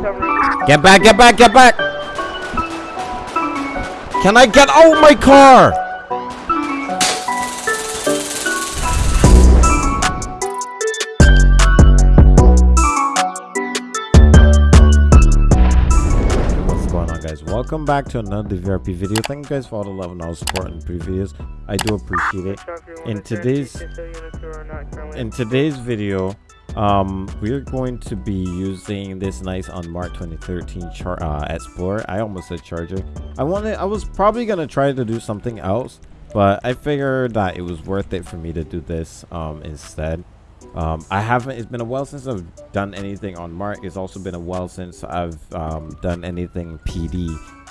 Get back, get back, get back! Can I get out my car? What's going on guys? Welcome back to another VRP video. Thank you guys for all the love and all the support in previous. I do appreciate it. In today's in today's video, um we're going to be using this nice Unmarked 2013 char uh, explorer. I almost said charger. I wanted i was probably gonna try to do something else but i figured that it was worth it for me to do this um instead. Um i haven't it's been a while since i've done anything on mark it's also been a while since i've um done anything pd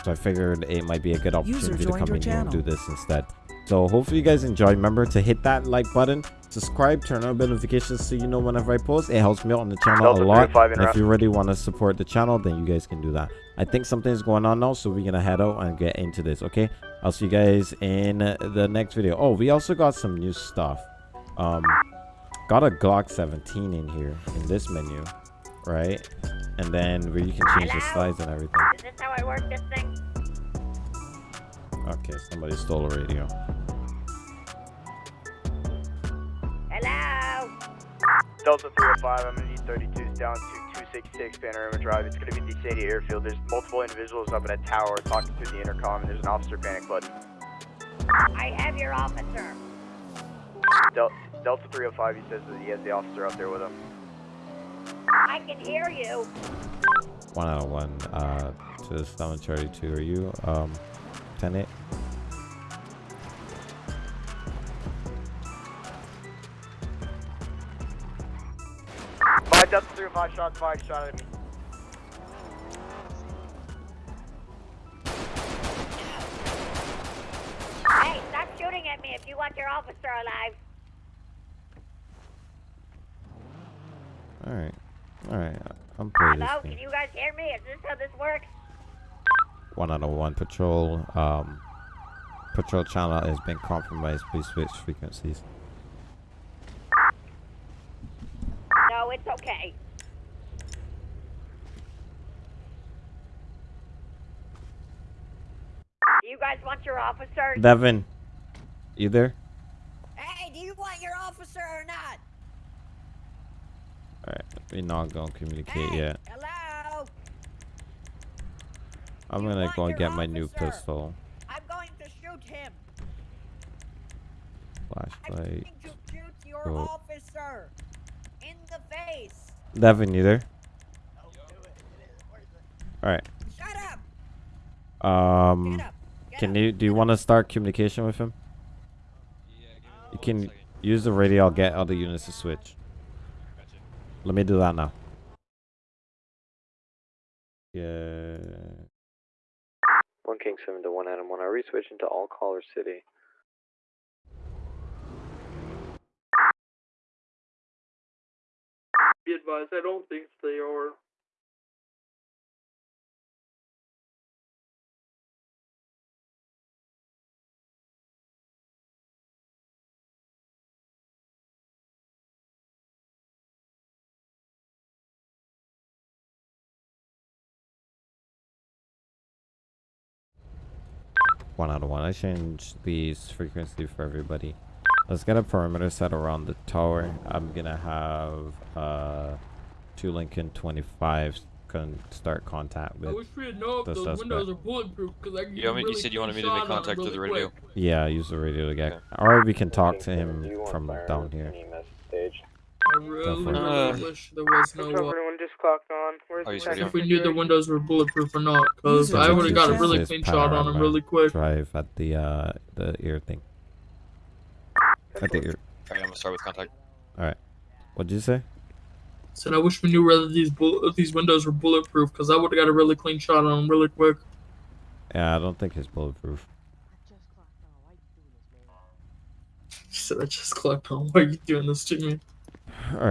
so i figured it might be a good opportunity to come in here and do this instead so hopefully you guys enjoy. Remember to hit that like button subscribe turn on notifications so you know whenever i post. It helps me out on the channel a lot. and if you really want to support the channel then you guys can do that. I think something's going on now so we're gonna head out and get into this okay? I'll see you guys in the next video. Oh we also got some new stuff. Um got a glock 17 in here in this menu right? And then where you can change the slides and everything. Is this how I work this thing? okay somebody stole a radio Delta 305, I'm gonna need 32s down to 266 Panorama Drive. It's gonna be the Sadie Airfield. There's multiple individuals up in a tower talking through the intercom, and there's an officer panic button. I have your officer. Del- Delta 305, he says that he has the officer up there with him. I can hear you. one out of one uh to Stomach Charlie 2 are you um tenant Five Delta 305, shots fired, shot at me. Hey, stop shooting at me if you want your officer alive. all right all right i'm playing this Hello? Can you guys hear me? Is this how this works? one out of one patrol um patrol channel has been compromised please switch frequencies No, it's okay. Do you guys want your officer? devin you there Hey, do you want your officer or not? all right we're not gonna communicate Hey, yet Hello? i'm you gonna go and your get my new pistol I'm going to shoot him. I'm flashlight going to shoot your Oh. officer in the face. devin you there all right Shut up. um Get up. Get can you do you want to start communication with him you can use the radio i'll get other units to switch let me do that now yeah One King 7 to 1 Adam 1. Are we switching to all caller city? Be advised, I don't think they are. One out of one. I changed these frequency for everybody. Let's get a perimeter set around the tower. I'm gonna have uh two Lincoln 25s can start contact with. I with. wish we had known the if those suspect. windows are bulletproof because I can You, get want me, really you said you wanted me to make contact them through the radio. quick. Yeah, use the radio to get. Okay. Or we can talk to him from down here. I really, really Uh, wish there was no. Just clocked on. Where's Oh, the if we knew the windows were bulletproof or not, because I would have got a really clean shot on them Panorama. really quick. Drive at the uh the ear thing. At the ear. Alright, I'm gonna start with contact. Alright. What did you say? Said I wish we knew whether these bull- these windows were bulletproof, because I would have got a really clean shot on them really quick. Yeah, I don't think it's bulletproof. She said I just clocked on. Why are you doing this to me? All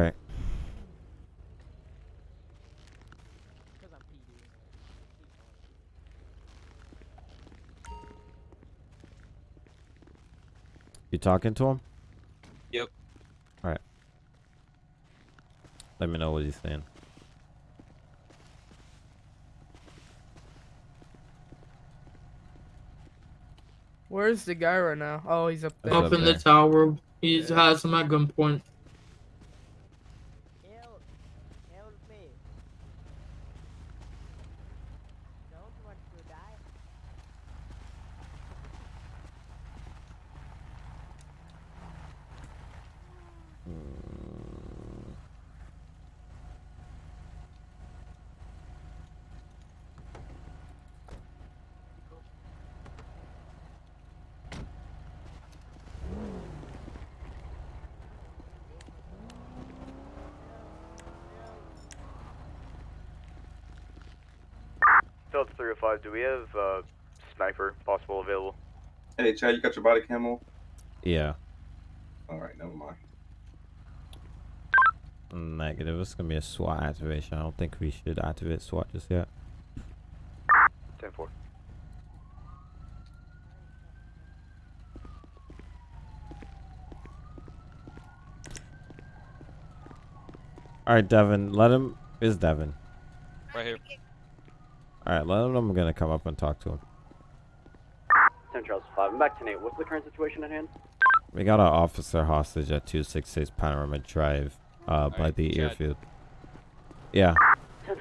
You talking to him? Yep. Alright. Let me know what he's saying. Where's the guy right now? Oh, he's up there. Up, up in there. the tower. He yeah. has him at gunpoint. Do we have uh, sniper possible available? Hey, Chad, you got your body camo? Yeah. All right, never mind. Negative. It's gonna be a SWAT activation. I don't think we should activate SWAT just yet. 10 4. All right, Devin. Let him. Is Devin? Right here. All right. Let him know I'm gonna come up and talk to him. 10 Charles 5. I'm back to Nate. What's the current situation at hand? We got an officer hostage at 266 Panorama Drive, uh, by Alright, the Chad. airfield. Yeah.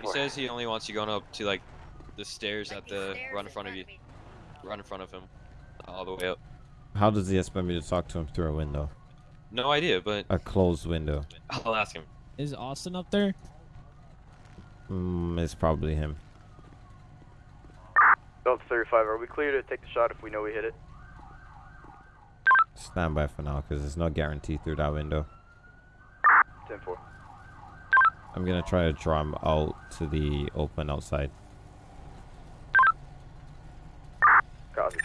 He says he only wants you going up to like the stairs Like at the stairs run in front of you, me. run in front of him, all the way up. How does he expect me to talk to him through a window? No idea, but A closed window. I'll ask him. Is Austin up there? Mm, it's probably him. Delta 35, are we clear to take the shot if we know we hit it? Stand by for now, because there's no guarantee through that window. 10 4. I'm gonna try to draw him out to the open outside. Copy.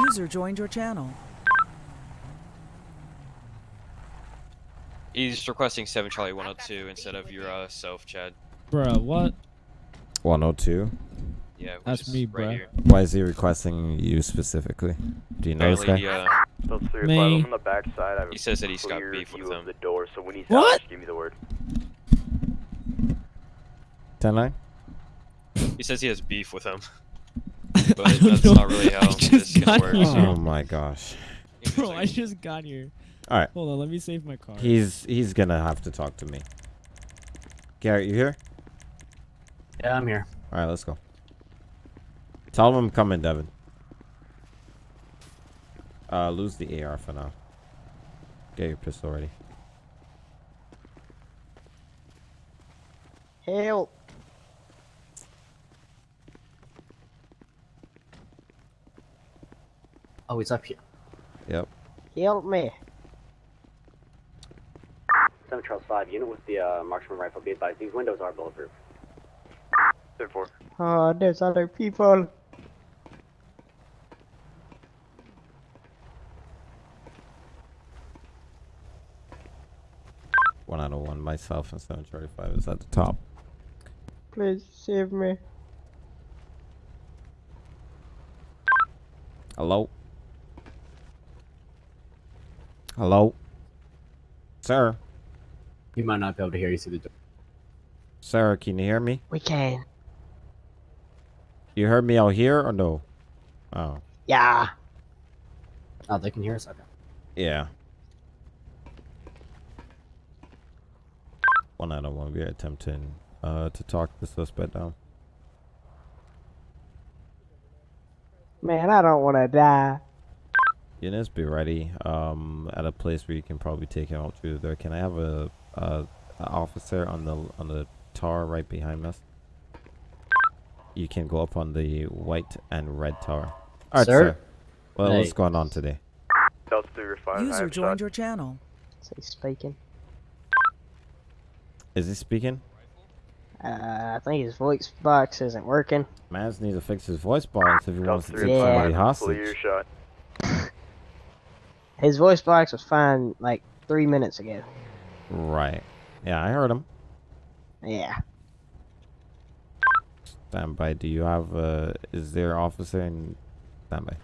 User joined your channel. He's requesting 7 Charlie 102 instead of your uh, self, Chad. Bruh, what? 102. Yeah, That's is me, right bruh. here. Why is he requesting you specifically? Do you know this guy? he, uh, Delta 305, Me. I'm on the back. I He says that he's got beef with view of them. the door, so when he's What? out, just give me the word. 10 9? he says he has beef with him, but that's know. not really how this just got work. here. Oh my gosh. Bro, I just got here. Alright. Hold on, let me save my car. He's he's gonna have to talk to me. Garrett, you here? Yeah, I'm here. Alright, let's go. Tell him I'm coming, Devin. Uh, lose the AR for now. Get your pistol ready. Help! Oh, he's up here. Yep. Help me! 7 Charles 5. Unit with the uh, marksman rifle. Be advised, these windows are bulletproof. 10 4. Oh, ah, there's other people. One out of one. Myself and 735 is at the top. Please save me. Hello? Hello? Sir? You might not be able to hear you through the door. Sarah, can you hear me? We can. You heard me out here or no? Oh, Yeah. Oh, they can hear us? Okay. yeah. One out of one. We are attempting uh, to talk the suspect down. Man, I don't want to die. Eunice, be ready. Um, at a place where you can probably take him out through there. Can I have a, a, a officer on the on the tower right behind us? You can go up on the white and red tower. All right, Sir? sir. Well, what's going on today? Delta 305, I User joined shot. your channel. Is he speaking? Is he speaking? Uh, I think his voice box isn't working. Mans needs to fix his voice box if he wants to take 305, somebody pull hostage. shot. His voice box was fine like three minutes ago. Right. Yeah, I heard him. Yeah. Stand by. Do you have uh is there officer in stand by?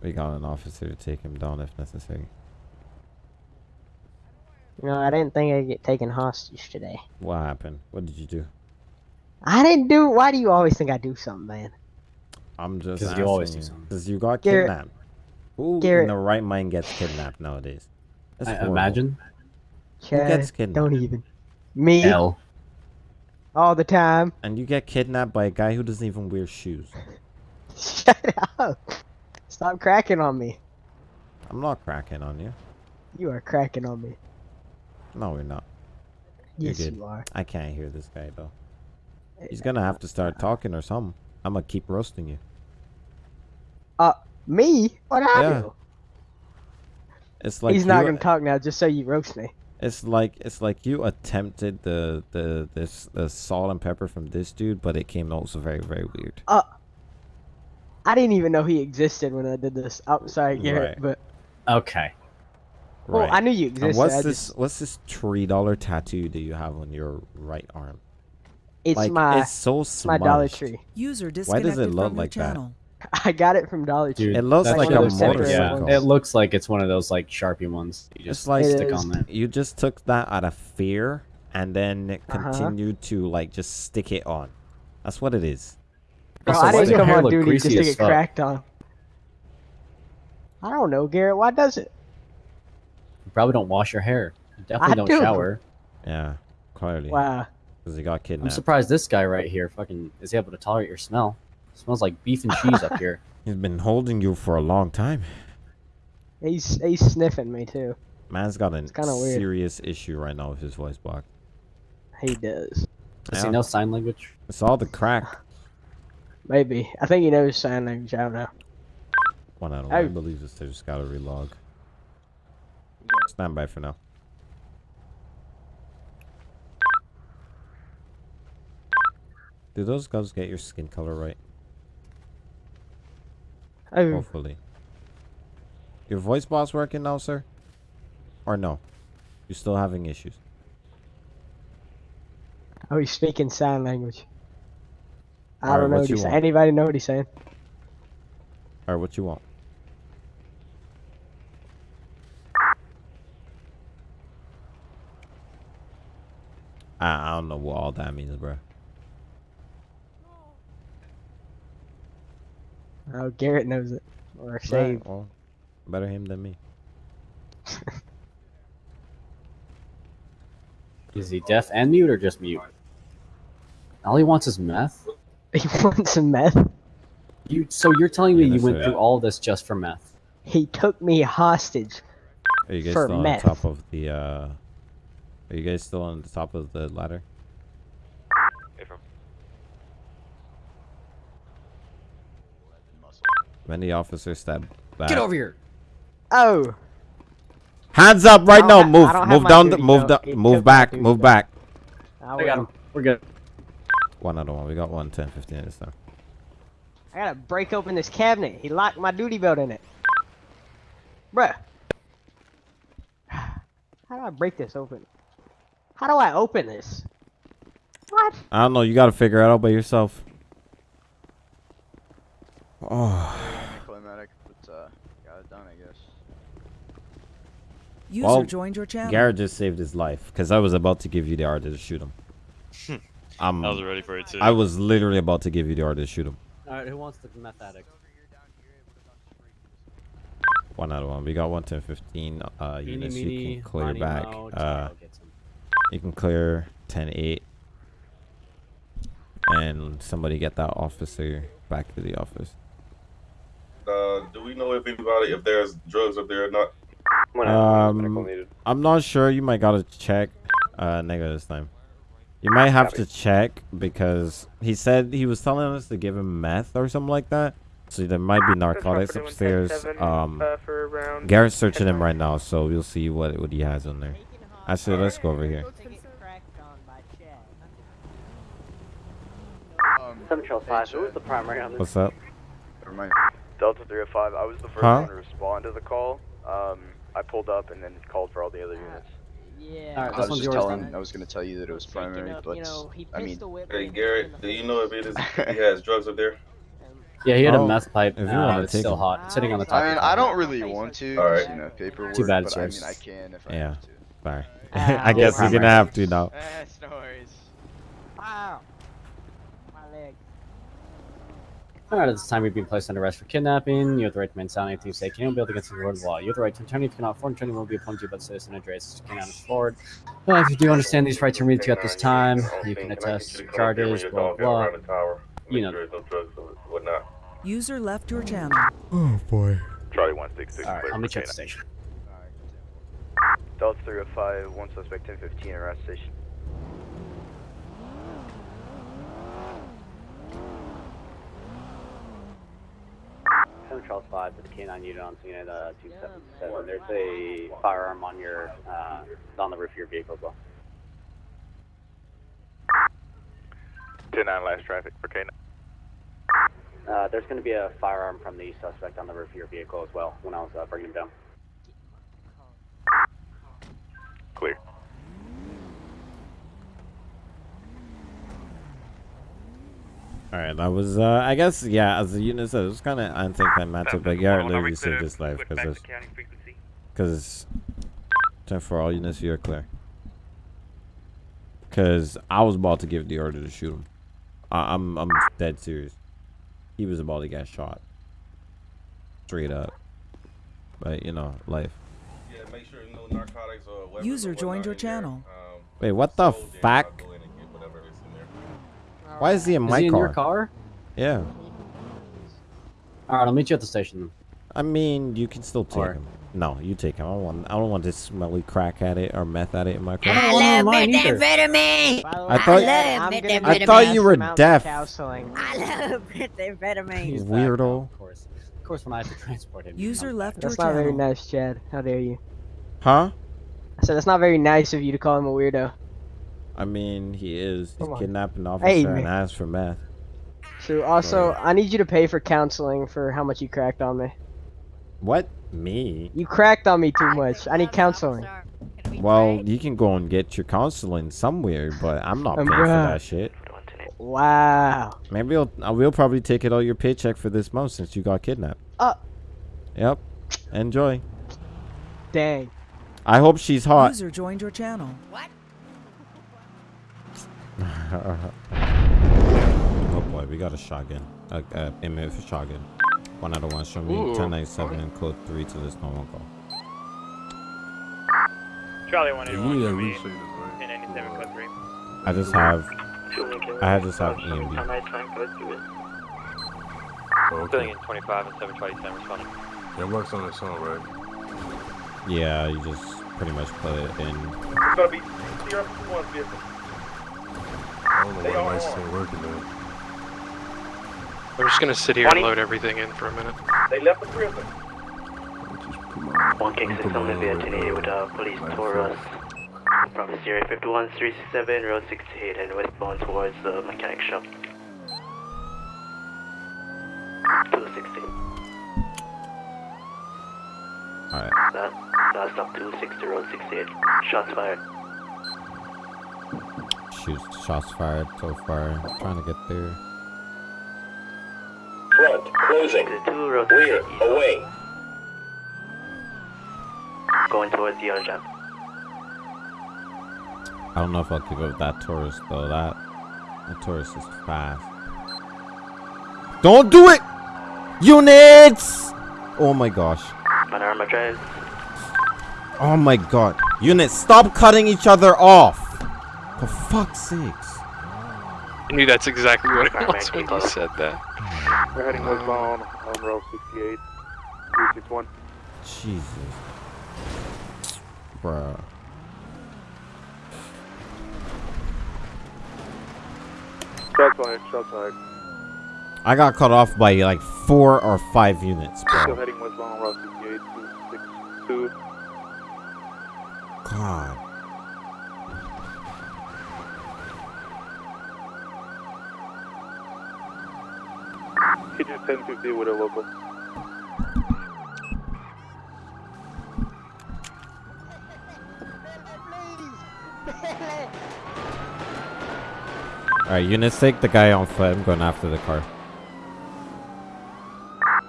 We got an officer to take him down if necessary. No, I didn't think I'd get taken hostage today. What happened? What did you do? I didn't do. Why do you always think I do something, man? I'm just 'Cause you always do something. Because you got Garrett- kidnapped. Who Garrett- in the right mind gets kidnapped nowadays? That's I horrible. imagine. Chad, gets kidnapped? don't even. Me L. all the time. And you get kidnapped by a guy who doesn't even wear shoes. Shut up. Stop cracking on me. I'm not cracking on you. You are cracking on me. No, we're not. You're Yes, good. you are. I can't hear this guy though. He's eh, gonna have oh, to start talking or something. I'm gonna keep roasting you. Uh, me? What I Yeah. do? It's like He's not gonna talk now, just so you roast me. It's like it's like you attempted the the this the salt and pepper from this dude, but it came also very very weird. Uh, I didn't even know he existed when I did this. I'm sorry, Garrett, Right. but Okay. well, Right. I knew you And existed. what's I this? just- What's this three dollar tattoo that you have on your right arm? It's like my it's so my Dollar. Tree. User Why does it look from your like that? channel. I got it from Dollar Tree. Dude, It looks that's like a of those, like, motorcycle. Yeah, it looks like it's one of those like Sharpie ones. You just It's like stick on there. you just took that out of fear and then Uh-huh. continued to like just stick it on. That's what it is. Bro, Also, I didn't come on duty just to get fuck? cracked on. I don't know, Garrett. Why does it? You probably don't wash your hair. You definitely I don't do. shower. Yeah, clearly. Wow. Because he got I'm surprised this guy right here fucking is able to tolerate your smell. smells like beef and cheese up here. He's been holding you for a long time. He's he's sniffing me too. Man's got a kinda weird. serious issue right now with his voice box. He does. Does Yeah. he know sign language? It's all the crack. Maybe. I think he knows sign language. I don't know. One out of one. I believe this. They just gotta relog. Stand by for now. Do those gloves get your skin color right? Oh, Hopefully. Your voice box working now, sir? Or no? You're still having issues. oh, he's speaking sign language. I don't know what what you he's saying. want? Anybody know what he's saying? Alright, what you want? I, I don't know what all that means, bro. Oh, Garrett knows it. Or Right, Shave. well, better him than me. Is he deaf and mute or just mute? All he wants is meth. He wants some meth. You so you're telling me Yeah, you went it. through all this just for meth? He took me hostage. Are you guys For still meth. on top of the, uh... Are you guys still on the top of the ladder? When the officer stepped back... Get over here. Oh, Hands up right now! Move! I don't have Move down! The, duty move belt. the, It Move back! Move belt. back! I, I got him. We're good. One other one. We got one 10, 15 this time. I gotta break open this cabinet. He locked my duty belt in it. Bruh. How do I break this open? How do I open this? What? I don't know. You gotta figure it out by yourself. Oh. Climatic, but uh, got it done, I guess. User Well, joined your channel. Garrett just saved his life because I was about to give you the order to shoot him. um, I was ready for it too. I was literally about to give you the order to shoot him. Alright, who wants the meth addict? One out of one. We got one 10, 15 uh, Meeny, units. You can clear miny, back. moe, Uh, child gets him. you can clear 10, 8. And somebody get that officer back to the office. Uh, do we know if anybody, if there's drugs up there or not? Um, I'm not sure. You might gotta check. Uh, negative this time. You might have to check because he said he was telling us to give him meth or something like that. So there might be narcotics upstairs. Um, Garrett's searching him right now, so we'll see what what he has on there. Actually, let's go over here. Seven Charles Five. Who was the primary on this? What's up? Never mind. Delta 305, I was the first Huh? one to respond to the call. Um, I pulled up and then called for all the other units. Yeah. Alright, I was just yours telling, then. I was going to tell you that it was primary, Up, but you know, he I mean, pistol whipped Hey, me Garrett, do you know if it is, if he has drugs up there? Yeah, he had Oh, a meth pipe. if you uh, wanna it's take still it. hot. It's sitting on the top. I mean, I don't really want to, All 'cause, right. you know, paperwork. Too bad, but I mean, I can if I Yeah. have to. Sorry. Ah, I guess you're gonna have to now. Eh, it's no worries. Wow. My leg. Alright, at this time, you've been placed under arrest for kidnapping. You have the right to remain silent anything you say. Can you be able against the word of law? You have the right to attorney. If you cannot afford an attorney, will be appointed to you by the citizen address. Cannot afford. Well, if you do understand these rights are read to you at this time, you can attest charges, blah, blah, blah. You know. There's no drugs or whatnot. User left your channel. Oh boy. Charlie one six six. Alright, I'll meet you at the station. Delta 305, one suspect 1015 arrest station. Seven Charles Five to the K9 unit on scene at uh, 277. There's a firearm on your uh, on the roof of your vehicle as well. 10 9 last traffic for K9. Uh, there's going to be a firearm from the suspect on the roof of your vehicle as well when I was uh, bringing him down. Clear. All right, that was. Uh, I guess yeah. As the unit said, it was kind of anticlimactic, but yeah, literally saved his life because because ten for all units, you're clear. Because I was about to give the order to shoot him. I, I'm I'm dead serious. He was about to get shot. Straight up. But you know, life. Yeah, make sure no narcotics or User or joined your channel. Um, Wait, what the sold there, fuck? I'll go in and get whatever is in there. Why is he in Is my he in car? your car? Yeah. Alright, I'll meet you at the station. I mean, you can still take Or- him. No, you take him. I don't want. I don't want this smelly crack at it or meth at it in my car. I don't want one of mine either. methamphetamine. I way, thought- I'm I gonna love need I thought you were of deaf. Counseling. I love methamphetamine. Weirdo. Of course. Of course, when I have to transport him. User left back. That's your not very nice, Chad. How dare you? Huh? I said that's not very nice of you to call him a weirdo. I mean, he is. He's kidnapping an officer Hey, and man. asked for meth. So also, I need you to pay for counseling for how much you cracked on me. What? Me? You cracked on me too much. I need counseling. Well, you can go and get your counseling somewhere, but I'm not paying for that shit. Wow. Maybe I'll, I will probably take it out your paycheck for this month since you got kidnapped. Uh. Yep. Enjoy. Dang. I hope she's hot. User joined your channel. oh boy, we got a shotgun. A uh, MF shotgun. One out of one. Show me Ooh. 1097 and code 3 to this normal call. Charlie 1 Yeah, you need to restate this, right? 1097 code 3. I just have. I just have E EMB. Oh, okay. 25 and 727 responding. It works on its own, right? Yeah, you just pretty much put it in. It's gonna be CR1 vehicle. I don't know They why all lights are. ain't working, man. I'm just gonna sit here and load everything in for a minute. They left the prison. One King Six Seven via 1088 with uh, police Taurus from Sierra 51 367 Road 68 and westbound towards the mechanic shop. 260. Alright. That, that's stop 260 Road 68. Shots fired. Shoots, shots fired so far. trying to get there. Front, closing. 2 Road 68. away. Going towards the other jump. I don't know if I'll keep up with that Taurus though. That that Taurus is fast. Don't do it! Units! Oh my gosh. Panorama Drive. Oh my god. Units, stop cutting each other off! For fuck's sakes. I knew that's exactly what it was when you said that. We're heading westbound on row 68, 361. Jesus. Bruh. Shots fired, shots fired. I got cut off by like four or five units, bro. Still bro. heading westbound on row 68, 262. God. Hit you 1050 with a local. Alright, units, take the guy on foot. I'm going after the car.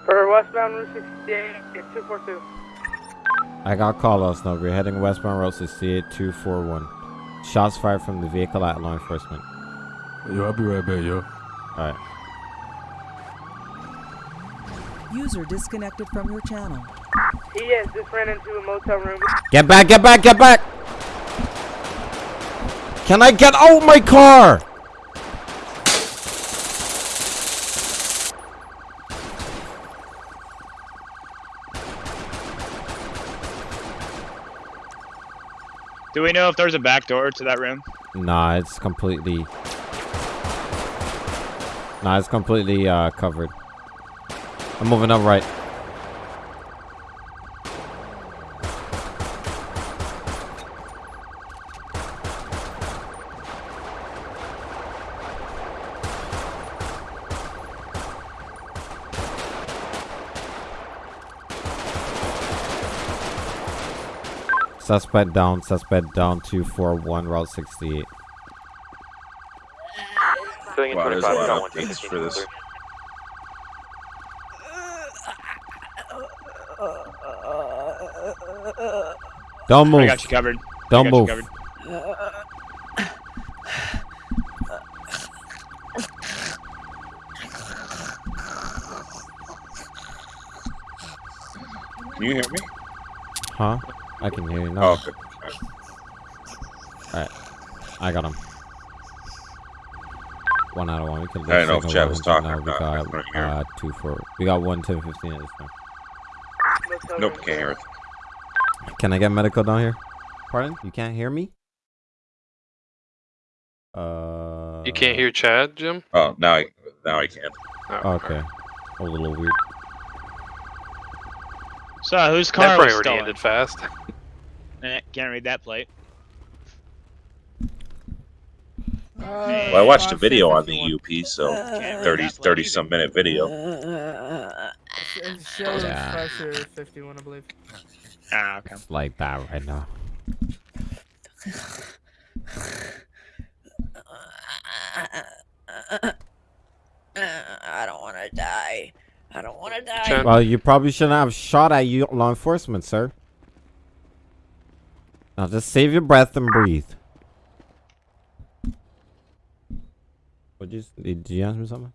For westbound Route 68, 242. I got Carlos now. We're heading westbound Route 68 241. Shots fired from the vehicle at law enforcement. Yo, I'll be right back, yo. Alright. User disconnected from your channel. He has just ran into a motel room. Get back, get back, get back! Can I get out my car? Do we know if there's a back door to that room? Nah, it's completely... Nah, it's completely uh, covered. I'm moving up right. Suspect down, suspect down 241, Route 68. Wow, there's a lot of updates for this. Don't move. I got you covered. Don't I got you move. covered. Can you hear me? Huh? I can hear you now. Oh, okay. Alright. I got him. One out of one. We can I didn't know if Chad was talking now. We got couldn't hear him. uh, two for. We got one 10 15 at this time. Nope, can't hear it. Can I get medical down here? Pardon? You can't hear me? Uh. You can't hear Chad, Jim? Oh, now I now I can. Oh, Okay. A little weird. So, whose That car probably was already stolen? ended fast. Eh, Can't read that plate. Well, I watched a video on the UP, so 30, 30 some minute video. It shows Yeah. 51, I believe. Ah, okay. It's like that right now. I don't want to die. I don't want to die. Well, you probably shouldn't have shot at you, law enforcement, sir. Now just save your breath and breathe. What you? Did you ask me something?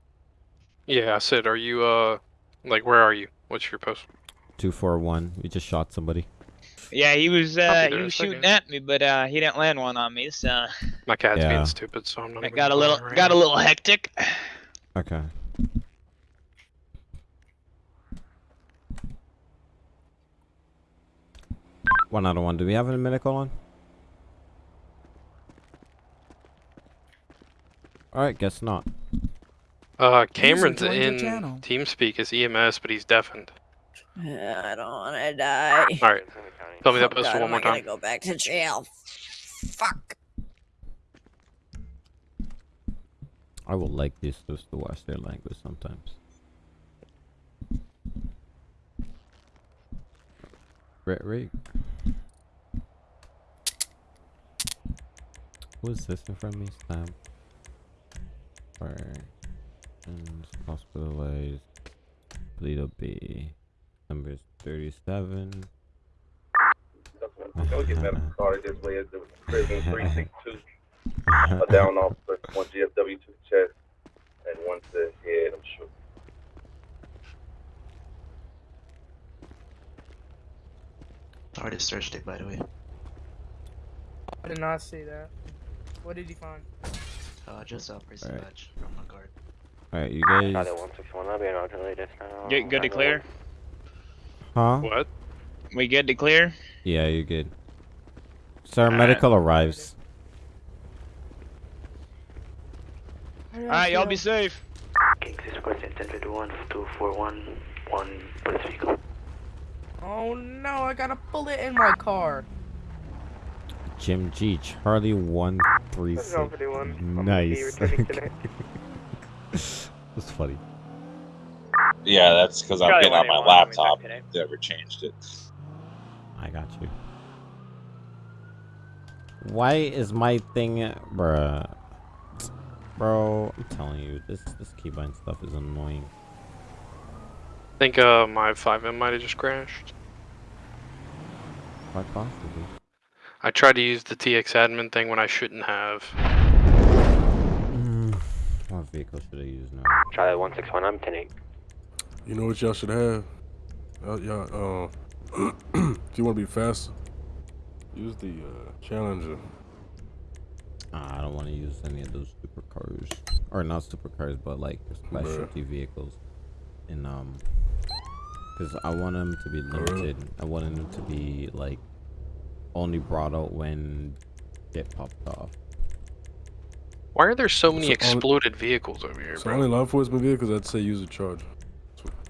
Yeah, I said, are you, uh, like, where are you? What's your post? Two four one. We just shot somebody. Yeah, he was uh, he was shooting at me, but uh, he didn't land one on me, so My cat's Yeah. being stupid, so I'm not it got a little bother right got a little hectic. Okay. One out of one. Do we have any medical on? Alright, guess not. Uh, Cameron's in channel. TeamSpeak as EMS, but he's deafened. I don't want to die. Alright. Tell me that Oh, postal God, one more am I time. gonna go back to jail. Fuck. I would like this just to watch their language sometimes. Right, right. Who is this in front of me? Stamp. Fire. And hospitalized. Bleed B. Number is 37. Go get medical card this way. It's the prison 362. A down officer, one GSW to the chest, and one to the head, I'm sure. Already searched it, by the way. I did not see that. What did you find? Uh, just a prison Alright. badge from my guard. Alright, you guys. Good, good to clear. Huh? What? We good to clear? Yeah, you're good. Sir, Alright. medical arrives. All right, y'all be safe. King 6 Squad 1051 241 1 police vehicle. Oh no, I got a bullet in my car. Jim G. Charlie 136. That's 51. I'm gonna be Nice. returning. That's funny. Yeah, that's because I'm Charlie getting on my 181, laptop. we back Never changed it. I got you. Why is my thing, bruh? Bro, I'm telling you, this this keybind stuff is annoying. I think uh my FiveM might have just crashed. Quite possibly. I tried to use the txAdmin thing when I shouldn't have. Mm, what vehicle should I use now? Charlie 161, I'm 10 You know what y'all should have? Uh, y'all, uh, if you want to be faster, use the uh, Challenger. Ah, I don't want to use any of those supercars, or not supercars, but like specialty vehicles. And um, because I want them to be limited. I want them to be like only brought out when get popped off. Why are there so many So, exploded vehicles over here, So bro? only law enforcement vehicles, I'd say use a Charger.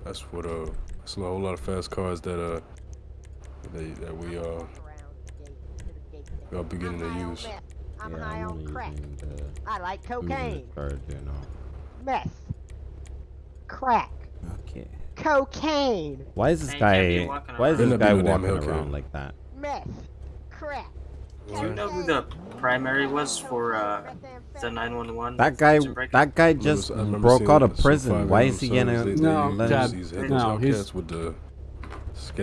That's what, that's what uh, that's a whole lot of fast cars that uh, they that we uh, we are beginning to use. I'm yeah, high on crack. I like cocaine, the Charger now. meth, crack, Okay. cocaine, Why is this Man, you can't be guy? Why is this guy not be no damn walking around like that? meth, crack. Do you know who the primary was for uh, the 911? That guy, that guy just I broke out of prison. Why is he signs, gonna? they- they No, use let him- Dad, these no, he's- with the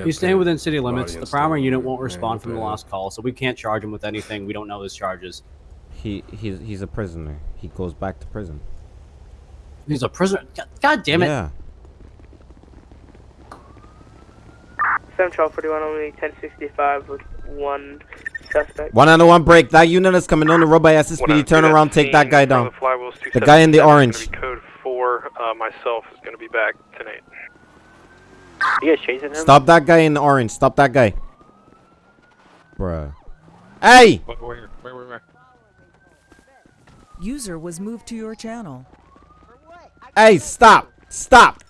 He's staying within city limits. The primary unit won't respond from the the last call, so we can't charge him with anything. We don't know his charges. He he's he's a prisoner. He goes back to prison. He's a prisoner. God, God damn it! Yeah. 7 Charlie 41, only 1065 with one suspect. One on the one break. That unit is coming on the road by SSPD. Turn around, take that guy down. The guy in the orange. Code four. Uh, myself is gonna be back tonight. You guys chasing him? Stop that guy in the orange. Stop that guy. Bruh. Hey! Where, where, where, where, where? User was moved to your channel. Hey! Stop! Stop!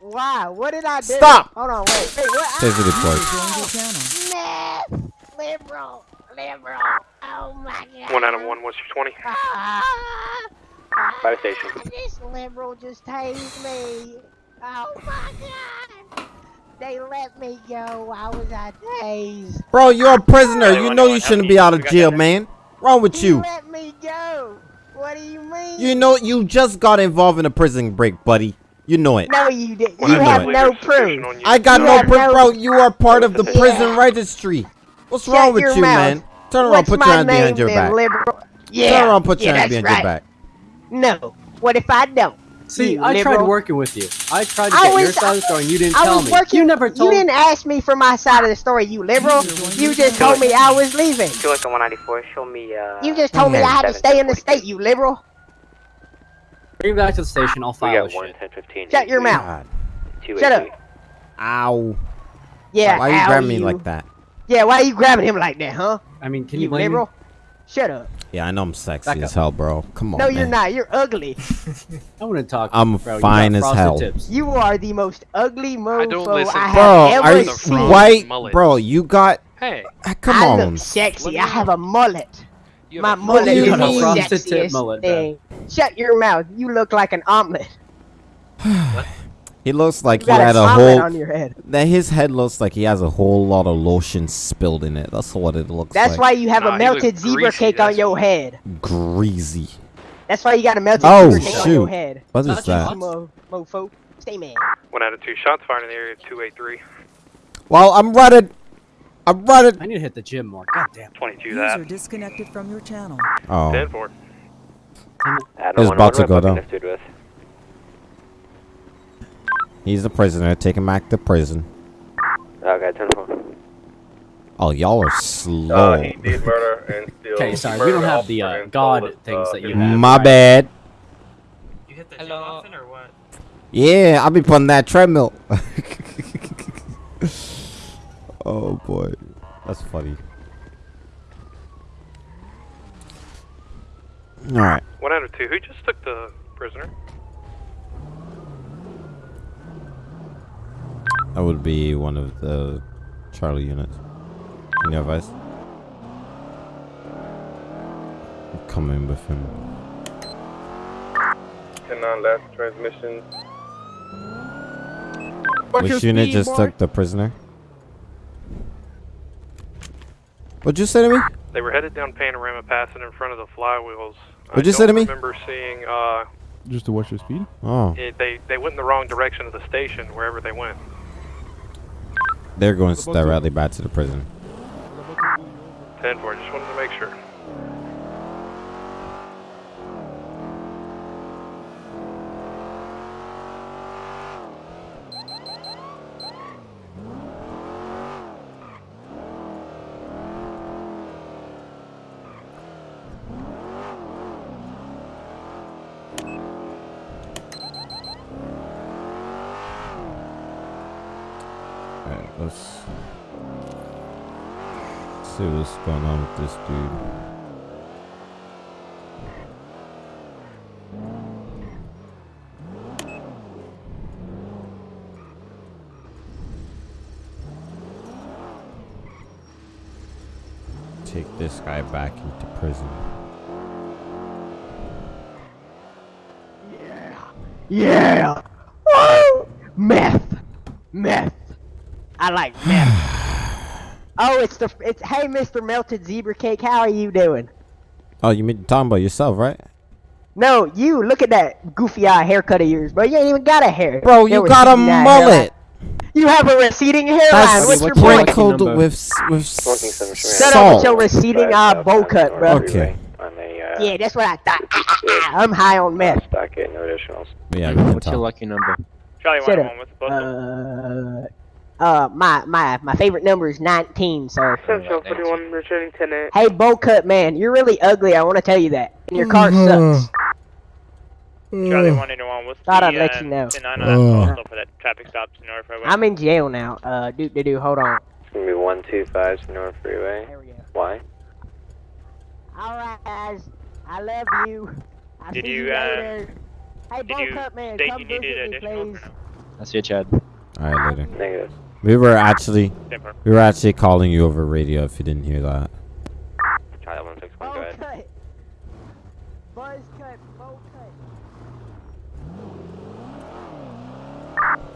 Why? What did I do? Stop! Hold on, wait. Wait, what? Taser deployed. Joined your channel. Meth, liberal, liberal. Oh my god. One out of one. What's your 20? Ah, Fire station. this liberal just tased me. Oh my god. They let me go. I was a tased. Bro, you're a prisoner. You know you shouldn't be out of jail, man. Wrong with He you? let me go. What do you mean? You know you just got involved in a prison break, buddy. You know it. No, you did. Well, You have no proof. I got You no have proof, no- bro. You are part of the Yeah. prison registry. What's Shut wrong with you, mouth. man? Turn around, What's put your hand behind your then, back. Liberal? Yeah. Turn around, put your yeah, hand that's behind your right. back. No. What if I don't? See, You I tried working with you. I tried to I get your was- side of the story, and you didn't I tell was me. working. you never told. You didn't ask me for my side of the story, you liberal. You just told me I was leaving. Two like 194, show me, uh... You just told me I had to stay in the state, you liberal. Bring me back to the station. I'll We file got a one, shit. 10, 15. Shut your mouth. God. Shut up. Ow. Yeah. Why are you ow, grab me like that? Yeah. Why are you grabbing him like that, huh? I mean, can you you blame liberal? me? Shut up. Yeah, I know I'm sexy Back as up. hell, bro. Come on, No, you're not. You're ugly. I want to talk. I'm bro. You fine as hell. Tips. You are the most ugly mofo I, listen have to Bro, ever are you seen. white? mullet. Bro, you got. Hey. Ah, Come I on. look sexy. I have a mullet. You My have a mullet You is a the tip sexiest mullet, bro. thing. Shut your mouth. You look like an omelet. He looks like he had an a whole. on your head. That his head looks like he has a whole lot of lotion spilled in it. That's what it looks That's like. why you have Nah, a melted zebra greasy, cake on your head. greasy. That's why you got a melted Oh, zebra cake on your shoot. head. What is that? Mo- mofo. Stay man. One out of two shots fired in the area. Two eight three. Well, I'm running. I'm running. I need to hit the gym more. God damn. 22 User that. disconnected from your channel. Oh, Ten four. Adam, It's one, about to go rep down. Connected with? he's a prisoner. Take him back to prison. Okay, 10 4. Oh, y'all are Uh, slow. he did murder and still. Okay, sorry, we don't have the uh, god his, things uh, that you have. My right? bad. You hit the gym often or what? Yeah, I'll be putting that treadmill. oh boy, that's funny. All right. One out of two. Who just took the prisoner? That would be one of the Charlie units. Can you advise? I'm coming with him. 10 on last transmission. Which unit just took the prisoner? What'd you say to me? They were headed down Panorama Pass and in front of the flywheels. What'd you say to me? I remember seeing uh, Just to watch your speed? Oh, Yeah, they they went in the wrong direction of the station wherever they went. They're going directly back to the prison. Ten four. Just wanted to make sure. Alright, let's see what's going on with this dude. Take this guy back into prison. Yeah. Yeah! Woo! Meth. Meth. I like meth. Oh, it's the it's hey, Mr. Melted Zebra Cake. How are you doing? Oh, you mean talking about yourself, right? No, you look at that goofy eye haircut of yours, bro. You ain't even got a hair. Bro, you got a mullet. hairline. You have a receding hairline. That's What's your sprinkled point? with s- with Shut up with your receding eye bow cut, bro. Okay. Yeah, that's what I thought. Ah, I'm high on meth. Stock no additionals. Yeah, we can What's your lucky number? Charlie Shut one up. one with the postal. Uh, uh, my my my favorite number is 19, sir. Central 41, returning 10 8. Hey, bow cut man, you're really ugly. I want to tell you that. And your car sucks. Charlie one eighty one. What's Thought the I'd let uh, you know. 10 Uh. postal for that traffic stop to North Freeway? I'm in jail now. Uh, do do do. Hold on. It's gonna be 125 North Freeway. There we go. Why? All right, guys. I love you. I'll Did see you, you uh. Hey, did you cut man, state come you needed visit me, please. I see you, Chad. All right, later. Negative. We were actually we were actually calling you over radio if you didn't hear that. 161, go ahead.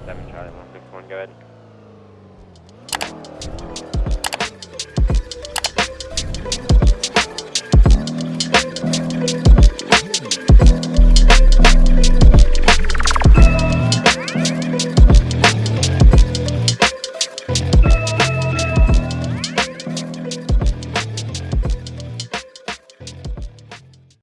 Seven Charlie 161, go ahead.